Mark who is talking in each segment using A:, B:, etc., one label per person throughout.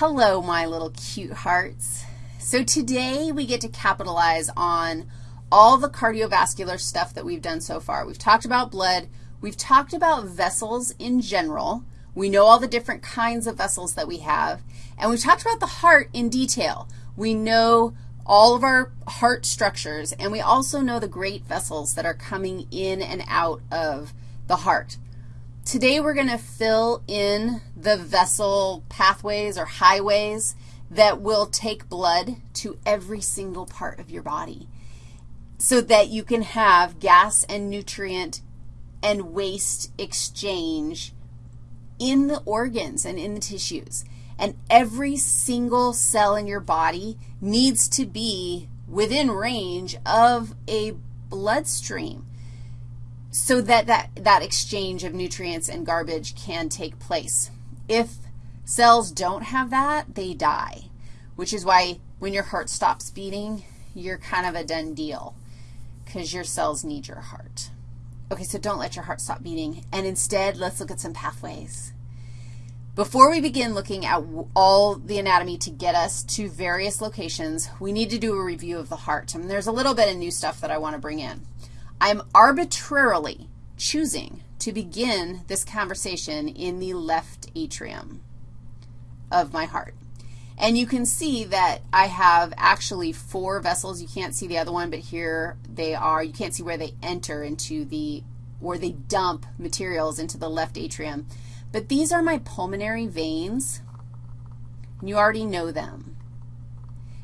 A: Hello, my little cute hearts. So today we get to capitalize on all the cardiovascular stuff that we've done so far. We've talked about blood. We've talked about vessels in general. We know all the different kinds of vessels that we have. And we've talked about the heart in detail. We know all of our heart structures, and we also know the great vessels that are coming in and out of the heart. Today we're going to fill in the vessel pathways or highways that will take blood to every single part of your body so that you can have gas and nutrient and waste exchange in the organs and in the tissues. And every single cell in your body needs to be within range of a bloodstream so that, that that exchange of nutrients and garbage can take place. If cells don't have that, they die, which is why when your heart stops beating, you're kind of a done deal because your cells need your heart. Okay, so don't let your heart stop beating, and instead let's look at some pathways. Before we begin looking at all the anatomy to get us to various locations, we need to do a review of the heart. And there's a little bit of new stuff that I want to bring in. I'm arbitrarily choosing to begin this conversation in the left atrium of my heart. And you can see that I have actually four vessels. You can't see the other one, but here they are. You can't see where they enter into the, where they dump materials into the left atrium. But these are my pulmonary veins, and you already know them.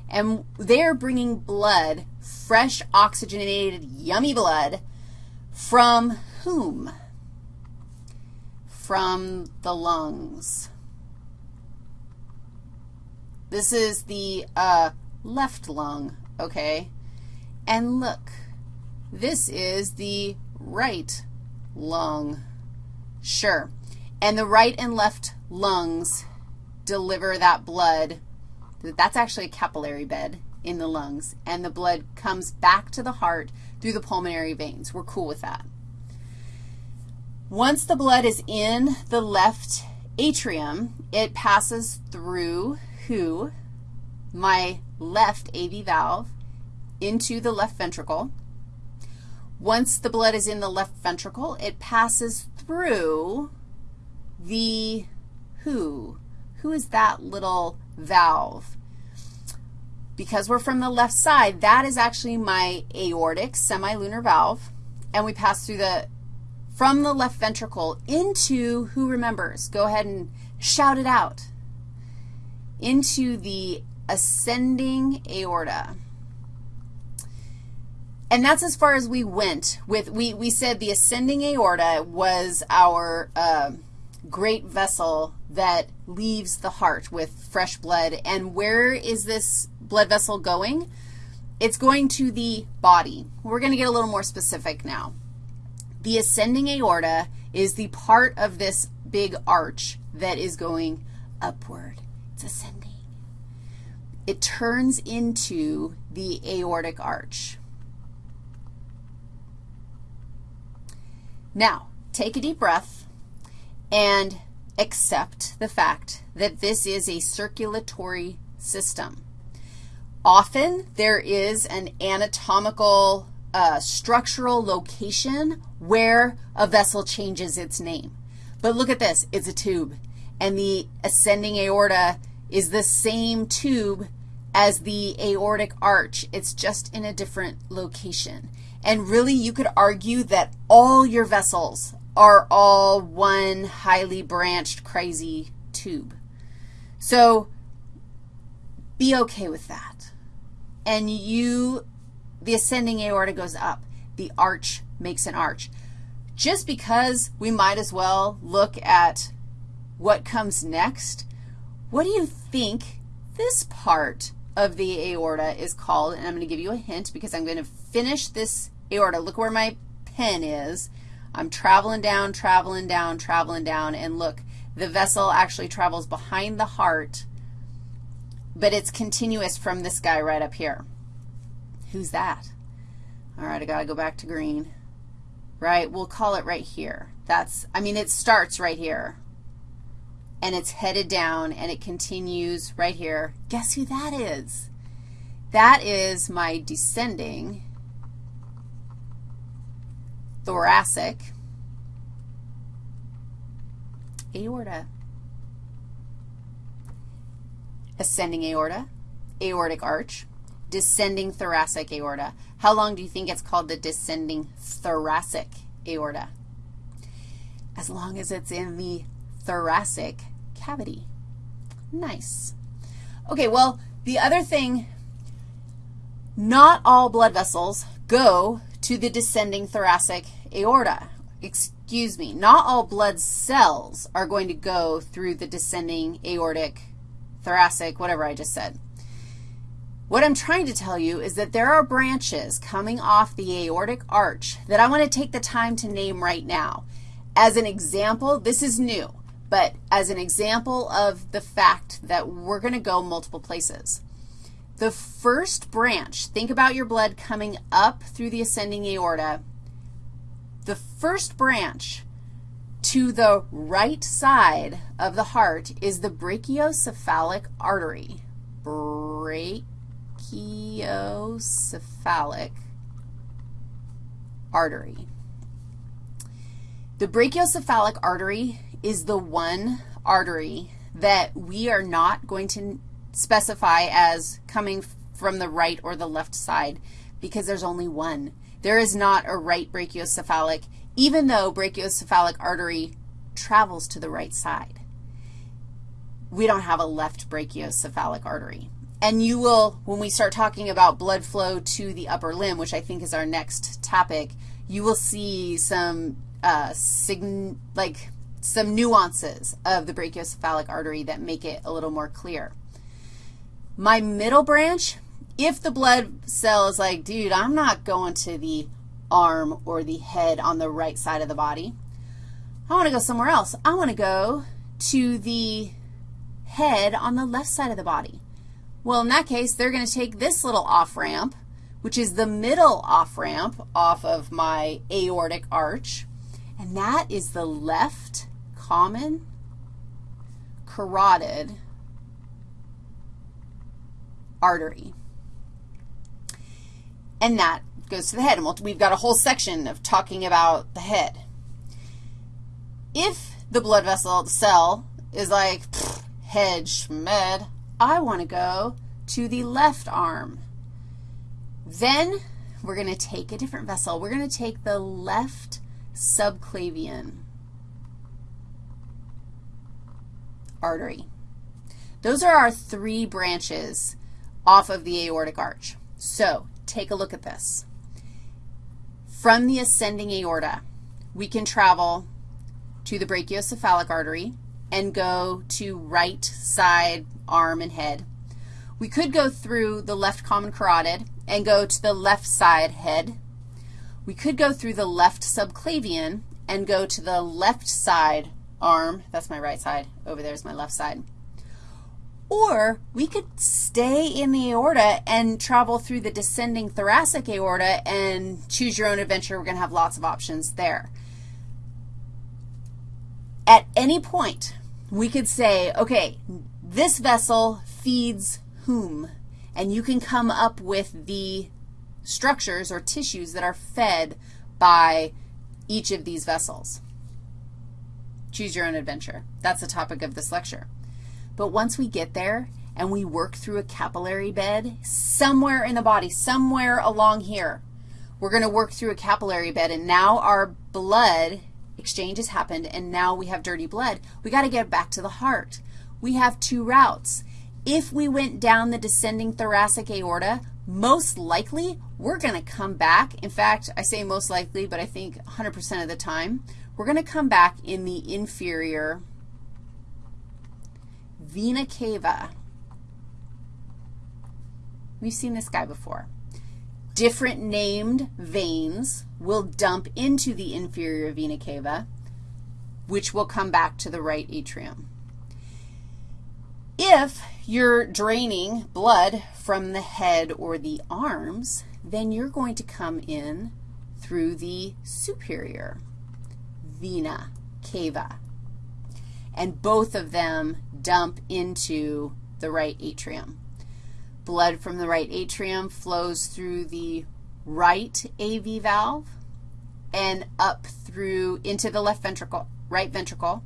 A: And they're bringing blood fresh, oxygenated, yummy blood from whom? From the lungs. This is the uh, left lung, okay? And look, this is the right lung. Sure. And the right and left lungs deliver that blood. That's actually a capillary bed in the lungs, and the blood comes back to the heart through the pulmonary veins. We're cool with that. Once the blood is in the left atrium, it passes through who? My left AV valve into the left ventricle. Once the blood is in the left ventricle, it passes through the who? Who is that little valve? Because we're from the left side, that is actually my aortic semilunar valve, and we pass through the, from the left ventricle into, who remembers? Go ahead and shout it out. Into the ascending aorta. And that's as far as we went with, we, we said the ascending aorta was our uh, great vessel that leaves the heart with fresh blood. And where is this blood vessel going? It's going to the body. We're going to get a little more specific now. The ascending aorta is the part of this big arch that is going upward. It's ascending. It turns into the aortic arch. Now, take a deep breath and accept the fact that this is a circulatory system. Often there is an anatomical uh, structural location where a vessel changes its name. But look at this. It's a tube. And the ascending aorta is the same tube as the aortic arch. It's just in a different location. And really, you could argue that all your vessels are all one highly branched, crazy tube. So be okay with that and you, the ascending aorta goes up. The arch makes an arch. Just because we might as well look at what comes next, what do you think this part of the aorta is called? And I'm going to give you a hint because I'm going to finish this aorta. Look where my pen is. I'm traveling down, traveling down, traveling down, and look, the vessel actually travels behind the heart but it's continuous from this guy right up here. Who's that? All right, I got to go back to green. Right, we'll call it right here. That's, I mean, it starts right here, and it's headed down, and it continues right here. Guess who that is? That is my descending thoracic aorta. Ascending aorta, aortic arch, descending thoracic aorta. How long do you think it's called the descending thoracic aorta? As long as it's in the thoracic cavity. Nice. Okay, well, the other thing, not all blood vessels go to the descending thoracic aorta. Excuse me, not all blood cells are going to go through the descending aortic, thoracic, whatever I just said. What I'm trying to tell you is that there are branches coming off the aortic arch that I want to take the time to name right now. As an example, this is new, but as an example of the fact that we're going to go multiple places. The first branch, think about your blood coming up through the ascending aorta. The first branch to the right side of the heart is the brachiocephalic artery. Brachiocephalic artery. The brachiocephalic artery is the one artery that we are not going to specify as coming from the right or the left side because there's only one. There is not a right brachiocephalic, even though brachiocephalic artery travels to the right side. We don't have a left brachiocephalic artery. And you will, when we start talking about blood flow to the upper limb, which I think is our next topic, you will see some, uh, like some nuances of the brachiocephalic artery that make it a little more clear. My middle branch, if the blood cell is like, dude, I'm not going to the arm or the head on the right side of the body. I want to go somewhere else. I want to go to the head on the left side of the body. Well, in that case, they're going to take this little off-ramp, which is the middle off-ramp off of my aortic arch, and that is the left common carotid artery. And that goes to the head. And we've got a whole section of talking about the head. If the blood vessel, the cell, is like, head schmed, I want to go to the left arm. Then we're going to take a different vessel. We're going to take the left subclavian artery. Those are our three branches off of the aortic arch. So take a look at this. From the ascending aorta, we can travel to the brachiocephalic artery and go to right side arm and head. We could go through the left common carotid and go to the left side head. We could go through the left subclavian and go to the left side arm. That's my right side. Over there is my left side. Or we could stay in the aorta and travel through the descending thoracic aorta and choose your own adventure. We're going to have lots of options there. At any point, we could say, okay, this vessel feeds whom? And you can come up with the structures or tissues that are fed by each of these vessels. Choose your own adventure. That's the topic of this lecture. But once we get there and we work through a capillary bed somewhere in the body, somewhere along here, we're going to work through a capillary bed, and now our blood exchange has happened, and now we have dirty blood. we got to get back to the heart. We have two routes. If we went down the descending thoracic aorta, most likely we're going to come back. In fact, I say most likely, but I think 100% of the time, we're going to come back in the inferior vena cava. We've seen this guy before. Different named veins will dump into the inferior vena cava, which will come back to the right atrium. If you're draining blood from the head or the arms, then you're going to come in through the superior vena cava. and both of them dump into the right atrium. Blood from the right atrium flows through the right AV valve and up through into the left ventricle, right ventricle,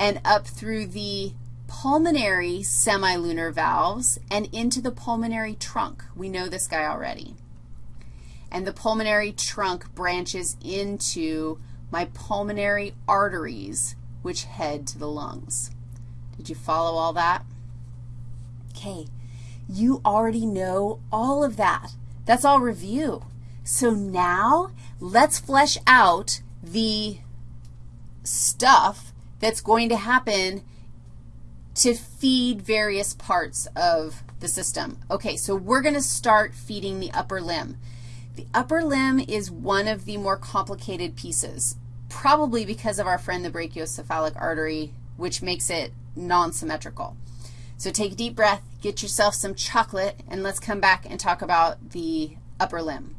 A: and up through the pulmonary semilunar valves and into the pulmonary trunk. We know this guy already. And the pulmonary trunk branches into my pulmonary arteries, which head to the lungs. Did you follow all that? Okay, you already know all of that. That's all review. So now let's flesh out the stuff that's going to happen to feed various parts of the system. Okay, so we're going to start feeding the upper limb. The upper limb is one of the more complicated pieces, probably because of our friend the brachiocephalic artery, which makes it non-symmetrical. So take a deep breath, get yourself some chocolate, and let's come back and talk about the upper limb.